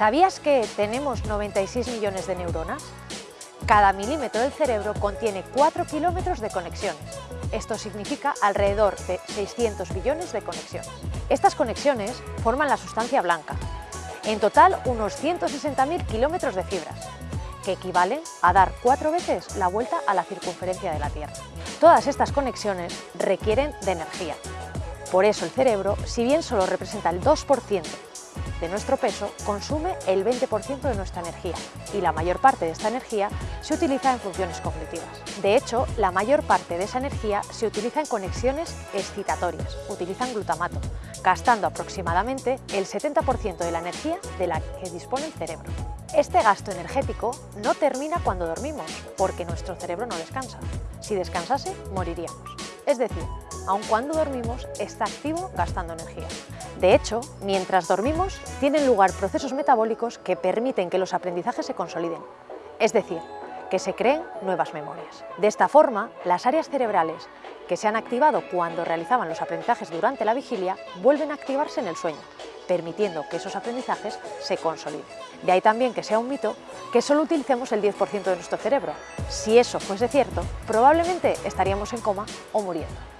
¿Sabías que tenemos 96 millones de neuronas? Cada milímetro del cerebro contiene 4 kilómetros de conexiones. Esto significa alrededor de 600 billones de conexiones. Estas conexiones forman la sustancia blanca. En total, unos 160.000 kilómetros de fibras, que equivalen a dar cuatro veces la vuelta a la circunferencia de la Tierra. Todas estas conexiones requieren de energía. Por eso el cerebro, si bien solo representa el 2% de nuestro peso consume el 20% de nuestra energía y la mayor parte de esta energía se utiliza en funciones cognitivas. De hecho, la mayor parte de esa energía se utiliza en conexiones excitatorias, utilizan glutamato, gastando aproximadamente el 70% de la energía de la que dispone el cerebro. Este gasto energético no termina cuando dormimos, porque nuestro cerebro no descansa. Si descansase, moriríamos. Es decir, aun cuando dormimos, está activo gastando energía. De hecho, mientras dormimos, tienen lugar procesos metabólicos que permiten que los aprendizajes se consoliden, es decir, que se creen nuevas memorias. De esta forma, las áreas cerebrales que se han activado cuando realizaban los aprendizajes durante la vigilia vuelven a activarse en el sueño, permitiendo que esos aprendizajes se consoliden. De ahí también que sea un mito que solo utilicemos el 10% de nuestro cerebro. Si eso fuese cierto, probablemente estaríamos en coma o muriendo.